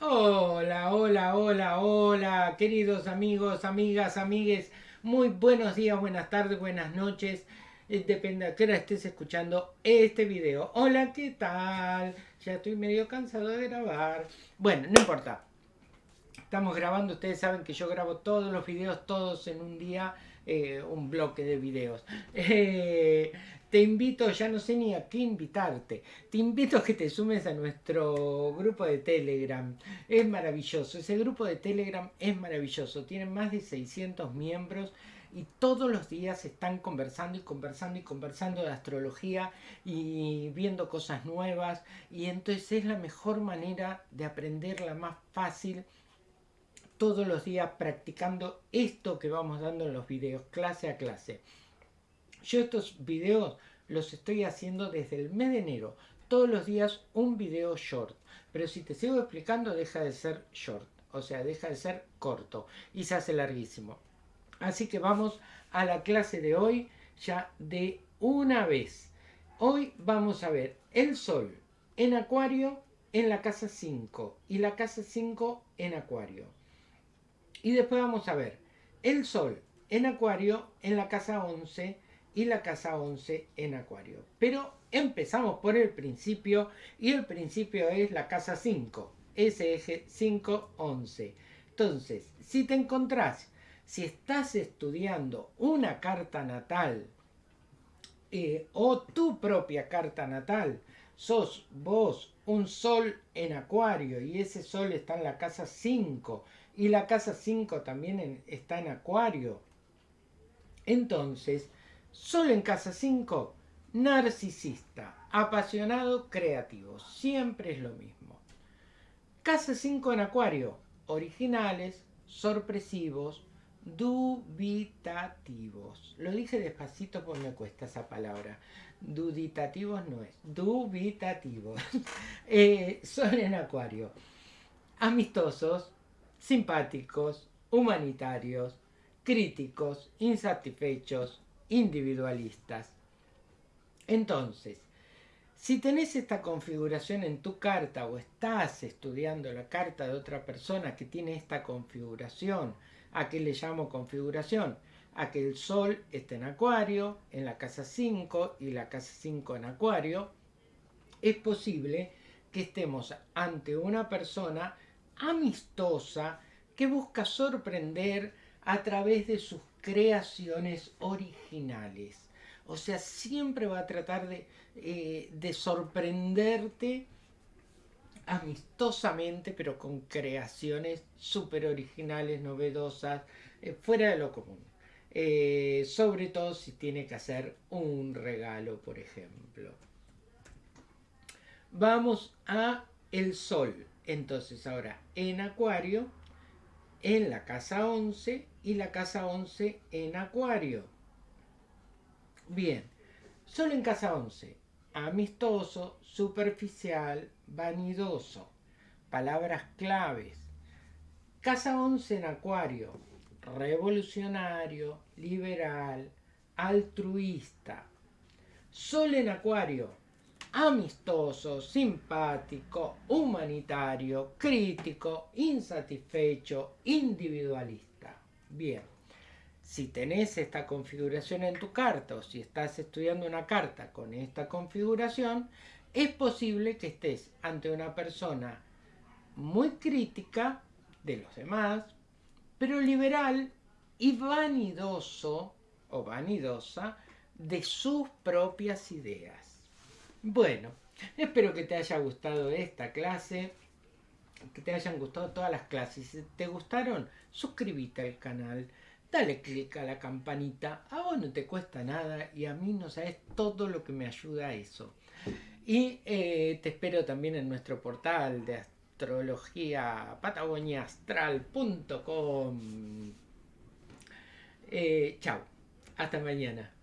Hola, hola, hola, hola, queridos amigos, amigas, amigues. Muy buenos días, buenas tardes, buenas noches. Eh, depende a qué hora estés escuchando este video. Hola, ¿qué tal? Ya estoy medio cansado de grabar. Bueno, no importa. Estamos grabando, ustedes saben que yo grabo todos los videos, todos en un día, eh, un bloque de videos. Eh, te invito, ya no sé ni a qué invitarte, te invito a que te sumes a nuestro grupo de Telegram. Es maravilloso, ese grupo de Telegram es maravilloso, tiene más de 600 miembros y todos los días están conversando y conversando y conversando de astrología y viendo cosas nuevas y entonces es la mejor manera de aprender, la más fácil todos los días practicando esto que vamos dando en los videos, clase a clase. Yo estos videos los estoy haciendo desde el mes de enero. Todos los días un video short. Pero si te sigo explicando deja de ser short. O sea, deja de ser corto. Y se hace larguísimo. Así que vamos a la clase de hoy ya de una vez. Hoy vamos a ver el sol en acuario en la casa 5 y la casa 5 en acuario. Y después vamos a ver el sol en acuario en la casa 11 y la casa 11 en Acuario. Pero empezamos por el principio y el principio es la casa 5, ese eje 5-11. Entonces, si te encontrás, si estás estudiando una carta natal eh, o tu propia carta natal, sos vos un sol en Acuario y ese sol está en la casa 5 y la casa 5 también está en Acuario. Entonces, Solo en casa 5, narcisista, apasionado, creativo. Siempre es lo mismo. Casa 5 en acuario, originales, sorpresivos, dubitativos. Lo dije despacito porque me cuesta esa palabra. Duditativos no es, dubitativos. eh, son en acuario. Amistosos, simpáticos, humanitarios, críticos, insatisfechos, individualistas. Entonces, si tenés esta configuración en tu carta o estás estudiando la carta de otra persona que tiene esta configuración, ¿a qué le llamo configuración? A que el Sol esté en Acuario, en la casa 5 y la casa 5 en Acuario, es posible que estemos ante una persona amistosa que busca sorprender a través de sus creaciones originales. O sea, siempre va a tratar de, eh, de sorprenderte amistosamente, pero con creaciones súper originales, novedosas, eh, fuera de lo común. Eh, sobre todo si tiene que hacer un regalo, por ejemplo. Vamos a el sol. Entonces ahora en acuario en la casa 11 y la casa 11 en Acuario. Bien, solo en casa 11, amistoso, superficial, vanidoso. Palabras claves. Casa 11 en Acuario, revolucionario, liberal, altruista. Sol en Acuario, amistoso, simpático, humanitario, crítico, insatisfecho, individualista. Bien, si tenés esta configuración en tu carta o si estás estudiando una carta con esta configuración, es posible que estés ante una persona muy crítica de los demás, pero liberal y vanidoso o vanidosa de sus propias ideas. Bueno, espero que te haya gustado esta clase, que te hayan gustado todas las clases. Si te gustaron, suscríbete al canal, dale click a la campanita. A vos no te cuesta nada y a mí no sabes todo lo que me ayuda a eso. Y eh, te espero también en nuestro portal de astrología patagoniaastral.com. Eh, chao, hasta mañana.